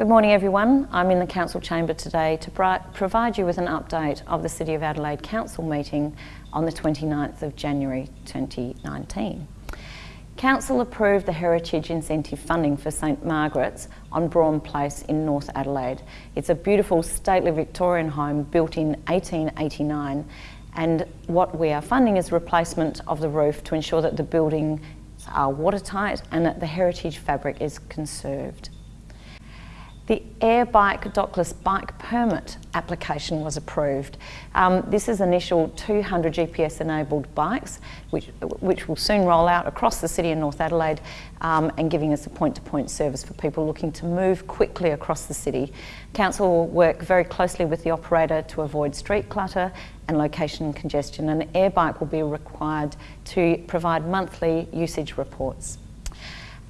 Good morning everyone. I'm in the Council Chamber today to provide you with an update of the City of Adelaide Council meeting on the 29th of January 2019. Council approved the Heritage Incentive funding for St Margaret's on Brougham Place in North Adelaide. It's a beautiful stately Victorian home built in 1889 and what we are funding is replacement of the roof to ensure that the buildings are watertight and that the heritage fabric is conserved. The air bike Dockless Bike Permit application was approved. Um, this is initial 200 GPS enabled bikes which, which will soon roll out across the city in North Adelaide um, and giving us a point-to-point -point service for people looking to move quickly across the city. Council will work very closely with the operator to avoid street clutter and location congestion and air bike will be required to provide monthly usage reports.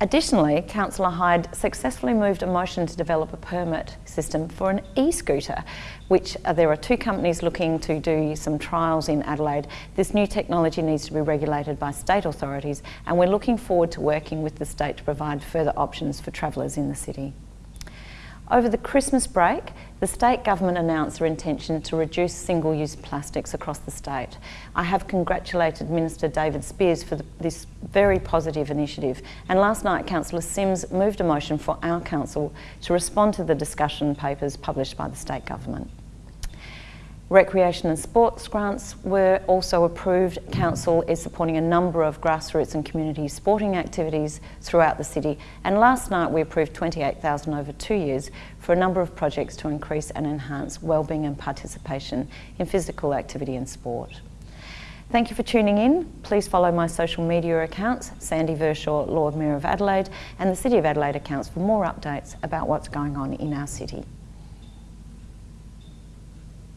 Additionally, Councillor Hyde successfully moved a motion to develop a permit system for an e-scooter, which uh, there are two companies looking to do some trials in Adelaide. This new technology needs to be regulated by state authorities and we're looking forward to working with the state to provide further options for travellers in the city. Over the Christmas break, the state government announced their intention to reduce single-use plastics across the state. I have congratulated Minister David Speirs for the, this very positive initiative and last night Councillor Simms moved a motion for our council to respond to the discussion papers published by the state government. Recreation and sports grants were also approved. Council is supporting a number of grassroots and community sporting activities throughout the city. And last night we approved 28,000 over two years for a number of projects to increase and enhance wellbeing and participation in physical activity and sport. Thank you for tuning in. Please follow my social media accounts, Sandy Verschoor, Lord Mayor of Adelaide, and the City of Adelaide accounts for more updates about what's going on in our city.